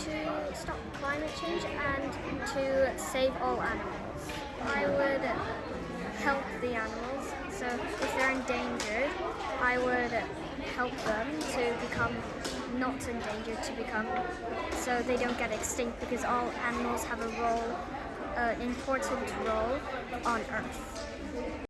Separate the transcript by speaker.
Speaker 1: To stop climate change and to save all animals. I would help the animals. So if they're endangered, I would help them to become not endangered to become so they don't get extinct because all animals have a role, an important role on Earth.